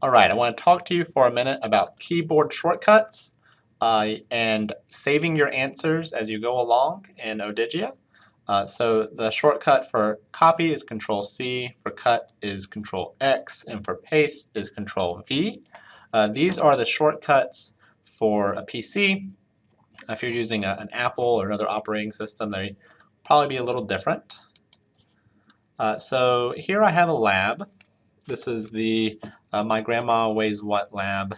All right, I want to talk to you for a minute about keyboard shortcuts uh, and saving your answers as you go along in Odigia. Uh, so the shortcut for copy is Control C, for cut is Control X, and for paste is Control V. Uh, these are the shortcuts for a PC. If you're using a, an Apple or another operating system, they probably be a little different. Uh, so here I have a lab. This is the uh, My Grandma Weighs What lab,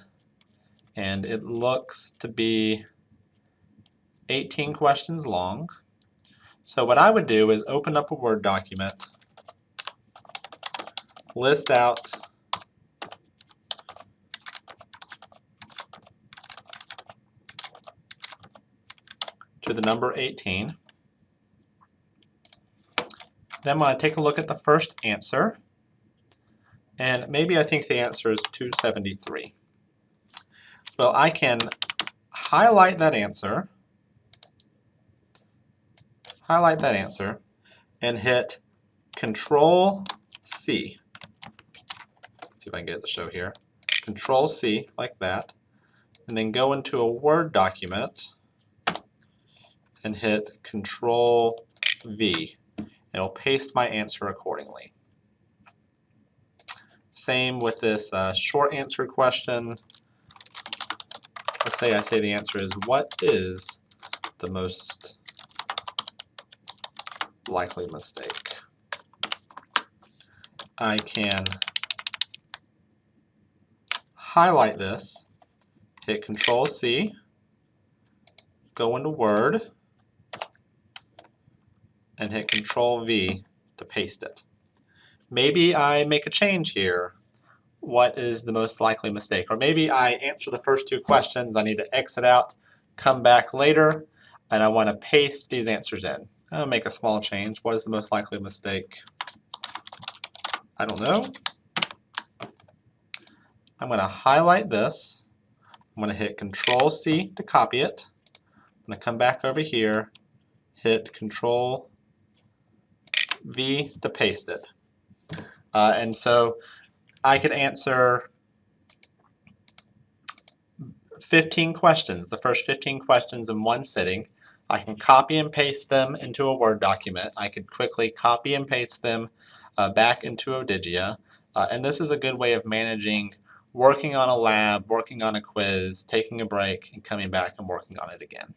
and it looks to be 18 questions long. So what I would do is open up a Word document, list out to the number 18. Then I'm going to take a look at the first answer. And maybe I think the answer is 273. Well, I can highlight that answer, highlight that answer, and hit Control C. Let's see if I can get it to show here. Control C, like that, and then go into a Word document and hit Control V. It'll paste my answer accordingly. Same with this uh, short answer question. Let's say I say the answer is, what is the most likely mistake? I can highlight this, hit Control C, go into Word, and hit Control V to paste it. Maybe I make a change here. What is the most likely mistake? Or maybe I answer the first two questions, I need to exit out, come back later, and I want to paste these answers in. I'll make a small change. What is the most likely mistake? I don't know. I'm going to highlight this. I'm going to hit Control C to copy it. I'm going to come back over here, hit Control V to paste it. Uh, and so I could answer 15 questions, the first 15 questions in one sitting. I can copy and paste them into a Word document. I could quickly copy and paste them uh, back into Odigia. Uh, and this is a good way of managing working on a lab, working on a quiz, taking a break, and coming back and working on it again.